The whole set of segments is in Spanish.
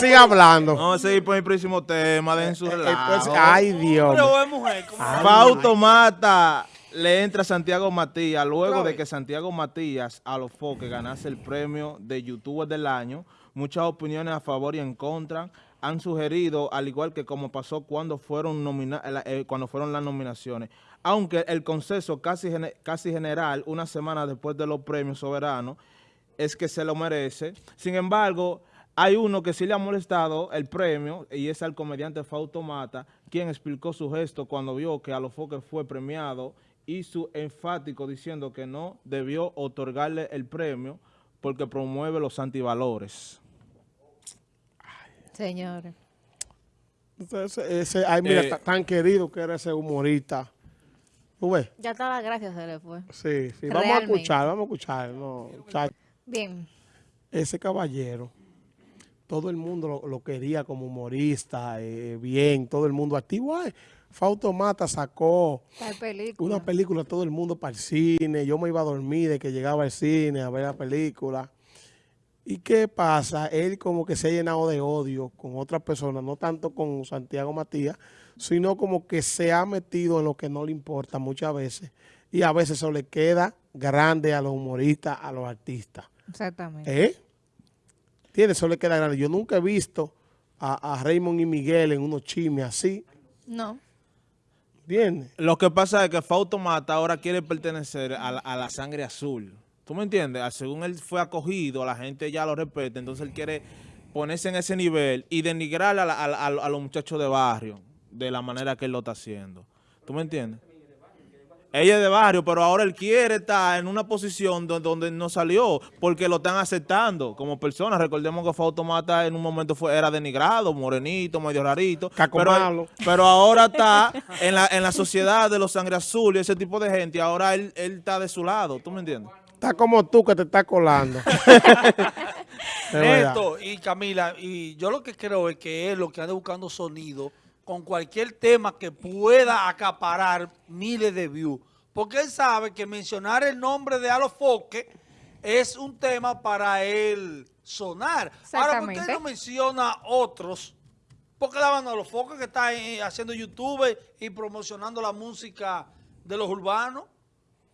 sigue hablando. Vamos a seguir por el próximo tema, den su Eh, relajo. pues, ay, Dios. Pero es mujer. ¿cómo? Fausto Mata le entra a Santiago Matías luego de que Santiago Matías a los foques ganase el premio de YouTuber del año. Muchas opiniones a favor y en contra han sugerido, al igual que como pasó cuando fueron, nomina- la- eh, cuando fueron las nominaciones. Aunque el consenso casi, casi general, una semana después de los premios soberanos, es que se lo merece. Sin embargo, hay uno que sí le ha molestado el premio y es al comediante Fausto Mata, quien explicó su gesto cuando vio que a los foques fue premiado y su enfático diciendo que no debió otorgarle el premio porque promueve los antivalores. Señores. Ese, ese- ay, mira, Eh, ta- tan querido que era ese humorista. ¿Tú ves? Ya todas las gracias se le fue. Sí, sí. Vamos a escuchar, vamos a escuchar. No. Bien. ese caballero, todo el mundo lo, lo quería como humorista, eh, bien, todo el mundo activo. Ay, Fausto Mata sacó película. una película, todo el mundo para el cine. Yo me iba a dormir de que llegaba al cine a ver la película. ¿Y qué pasa? Él como que se ha llenado de odio con otras personas, no tanto con Santiago Matías, sino como que se ha metido en lo que no le importa muchas veces. Y a veces eso le queda grande a los humoristas, a los artistas. Exactamente. ¿Eh? Tiene, eso le queda grande. Yo nunca he visto a, a Raymond y Miguel en unos chismes así. No. ¿Entiendes? Lo que pasa es que Fausto Mata ahora quiere pertenecer a la, a la sangre azul. ¿Tú me entiendes? Ah, Según él fue acogido, la gente ya lo respeta, entonces él quiere ponerse en ese nivel y denigrar a, la- a la- a los muchachos de barrio de la manera que él lo está haciendo. ¿Tú me entiendes? Ella es de barrio, pero ahora él quiere estar en una posición donde, donde no salió, porque lo están aceptando como persona. Recordemos que Fausto Mata en un momento fue, era denigrado, morenito, medio rarito. Caco pero, malo. pero ahora está en la, en la sociedad de los sangre azul y ese tipo de gente. Ahora él, él está de su lado, ¿tú me entiendes? Está como tú que te estás colando. Neto y Camila, y yo lo que creo es que él lo que anda buscando sonido con cualquier tema que pueda acaparar miles de views. Porque él sabe que mencionar el nombre de Alofoque es un tema para él sonar. Ahora, ¿por qué no menciona otros? Porque la banda Alofoque que está eh, haciendo YouTube y promocionando la música de los urbanos.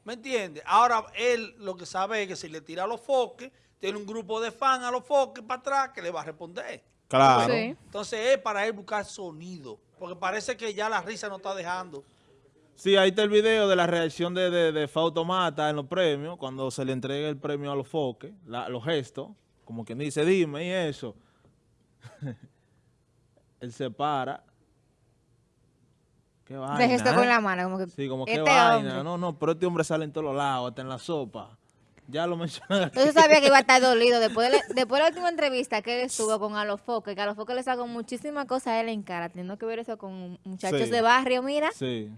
¿Me entiendes? Ahora él lo que sabe es que si le tira a los foques, tiene un grupo de fans a los foques para atrás que le va a responder. Claro. Sí. Entonces es para él buscar sonido. Porque parece que ya la risa no está dejando. Sí, ahí está el video de la reacción de, de, de Fausto Mata en los premios, cuando se le entrega el premio a los foques, la- los gestos, como quien dice, dime, y eso. Él se para. ¿Qué vaina? De gesto con eh? la mano, como que. Sí, como qué este vaina. hombre. No, no, pero este hombre sale en todos los lados, hasta en la sopa. Ya lo mencioné. Entonces sabía que iba a estar dolido. Después de, la- después de la última entrevista que él estuvo con Alofoque, que Alofoque le sacó muchísimas cosas a él en cara, teniendo que ver eso con muchachos Sí. de barrio, mira. Sí.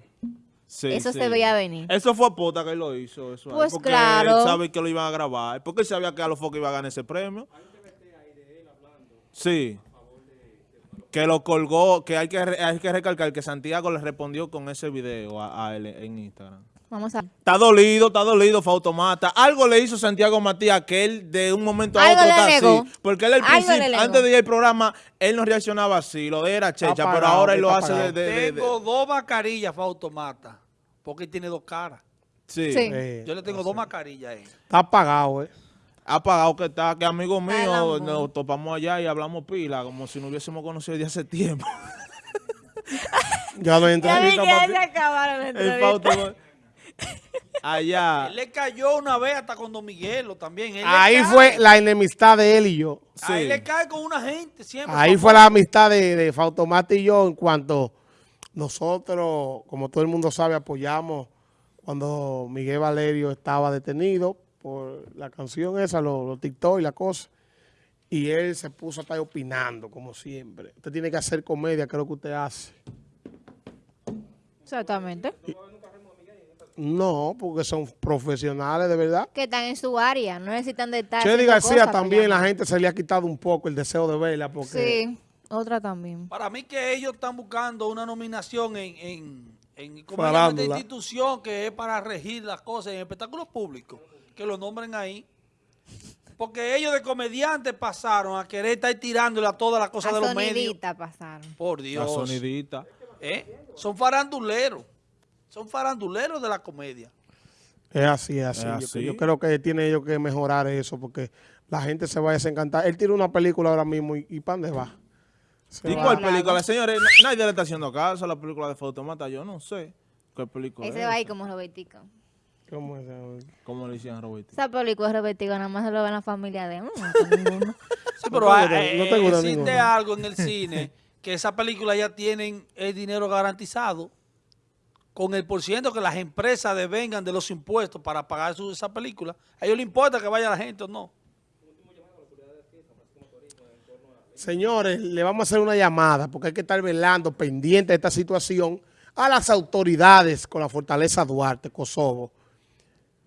Sí, Eso sí. se veía venir. Eso fue a pota que él lo hizo. Eso ahí, Pues porque claro. Él sabe que lo iban a grabar. Porque él sabía que a los focos iba a ganar ese premio. Sí. Que lo colgó, que hay que, hay que recalcar que Santiago le respondió con ese video a, a él en Instagram. Vamos a Está dolido, está dolido Fautomata. Algo le hizo Santiago Matías que él de un momento a Algo otro está así. Porque él al principio, antes de ir al programa, él no reaccionaba así. Lo de era checha, pero ahora él lo hace de... de- de- de- Tengo dos mascarillas para automata. Porque él tiene dos caras. sí. Sí. Eh, Yo le tengo dos mascarillas ahí. está apagado, ¿eh? apagado que está, que amigo mío, nos topamos allá y hablamos pila, como si no hubiésemos conocido desde hace tiempo. Ya no entra Ya vi que ya se acabaron las El entrevistas. Fausto- allá. Él le cayó una vez hasta con Don Miguelo también. Él Ahí cae. fue la enemistad de él y yo. Ahí le cae con una gente siempre. Ahí fue la amistad de, de Fautomata y yo en cuanto nosotros, como todo el mundo sabe, apoyamos cuando Miguel Valerio estaba detenido por la canción esa, los, los TikTok y la cosa. Y él se puso a estar opinando, como siempre. Usted tiene que hacer comedia, que es lo que usted hace. Exactamente. No, porque son profesionales de verdad. Que están en su área, no necesitan de estar. Chedi García cosas también, la gente se le ha quitado un poco el deseo de verla porque Sí, otra también. Para mí que ellos están buscando una nominación en, en, en ¿cómo se llama esta Farándula. institución que es para regir las cosas en espectáculos públicos. Que lo nombren ahí. Porque ellos de comediantes pasaron a querer estar tirándole a todas las cosas A de los medios. sonidita pasaron. Por La Dios. sonidita. ¿Eh? Son faranduleros. Son faranduleros de la comedia. Es así, es así. Es Yo- así. Yo, creo que tiene ellos que mejorar eso porque la gente se va a desencantar. Él tiene una película ahora mismo y, y ¿para dónde va? Se ¿Y va. cuál película? Señores, na- nadie le está haciendo caso a la película de Fotomata. Yo no sé qué película Ese es. va ahí como Robertico. ¿Cómo es? ¿Cómo le decían a Roberto? Esa película de Robertico nada más se lo ve en la familia de uno. Sí, pero no te eh, existe ninguno. algo en el cine que esa película ya tienen el dinero garantizado con el por ciento que las empresas devengan de los impuestos para pagar su, esa película. A ellos les importa que vaya la gente o no. Señores, le vamos a hacer una llamada porque hay que estar velando pendiente de esta situación a las autoridades con la Fortaleza Duarte, Kosovo.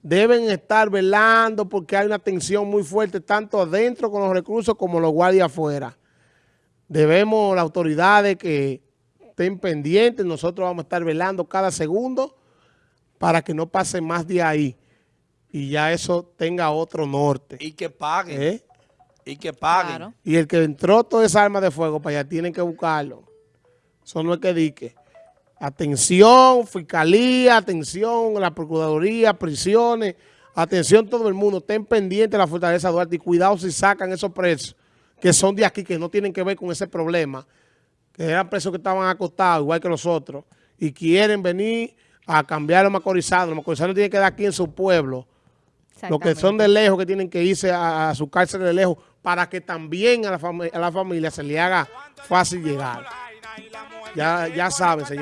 Deben estar velando porque hay una tensión muy fuerte tanto adentro con los reclusos como los guardias afuera. Debemos las autoridades que estén pendientes, nosotros vamos a estar velando cada segundo para que no pase más de ahí y ya eso tenga otro norte. Y que paguen. ¿eh? Y que paguen. Claro. Y el que entró toda esa arma de fuego para allá tienen que buscarlo. Eso no es que dique. Atención, fiscalía, atención, la procuraduría, prisiones, atención todo el mundo. Estén pendientes de la fortaleza Duarte y cuidado si sacan esos presos que son de aquí, que no tienen que ver con ese problema, que eran presos que estaban acostados, igual que los otros, y quieren venir a cambiar a los macorizanos. Los macorizanos tienen que dar aquí en su pueblo. Los que son de lejos, que tienen que irse a, a su cárcel de lejos, para que también a la, a la familia se le haga fácil llegar. Ya, ya saben, señor.